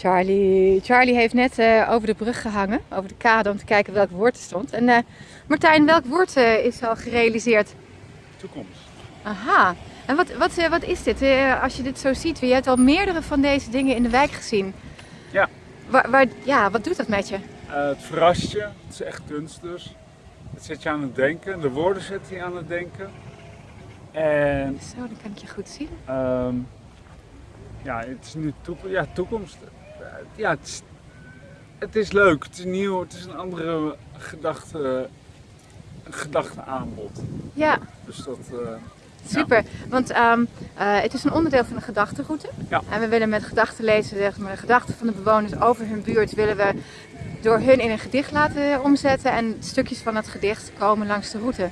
Charlie, Charlie heeft net eh, over de brug gehangen, over de kade, om te kijken welk woord er stond. En eh, Martijn, welk woord eh, is al gerealiseerd? Toekomst. Aha. En wat, wat, wat is dit? Als je dit zo ziet, je hebt al meerdere van deze dingen in de wijk gezien. Ja. Waar, waar, ja, wat doet dat met je? Het verrast je, het is echt kunst dus. Het zet je aan het denken, de woorden zetten je aan het denken. En Zo, dan kan ik je goed zien. ehm, ja, het is nu toekomst. Ja, toekomst. Eh, ja, het is, het is leuk, het is nieuw, het is een andere gedachte, gedachteaanbod. Ja, Dus dat, eh, super. Want ehm, eh, het is een onderdeel van de gedachtenroute. Ja. En we willen met gedachten lezen, zeg maar, de gedachten van de bewoners over hun buurt, willen we door hun in een gedicht laten omzetten. En stukjes van het gedicht komen langs de route.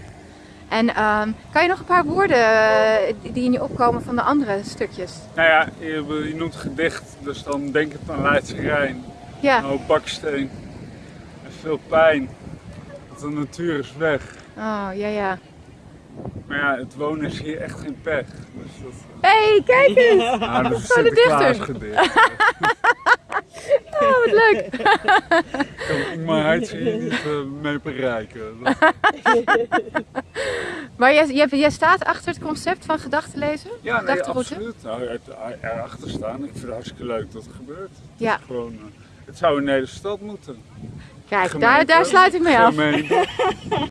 En ehm, kan je nog een paar woorden eh, die in je opkomen van de andere stukjes? nou ja, je, je noemt gedicht, dus dan denk het aan Leidse Rijn. Ja. Een hoop baksteen en veel pijn. Want de natuur is weg. Oh, ja, ja. Maar ja, het wonen is hier echt geen pech. Dus dat, hey, kijk eens! nou, dat is Oh, Sinterklaas dichter. gedicht. Oh, wat leuk! kan Ingmar Heitse hier niet eh, mee bereiken. Dat- Maar jij, jij, jij staat achter het concept van gedachten lezen? ja, nee, absoluut. Nou, het, erachter staan. Ik vind het hartstikke leuk dat het gebeurt. Ja. Gewoon, eh, het zou in Nederland stad moeten. Kijk, daar, daar sluit ik mee af.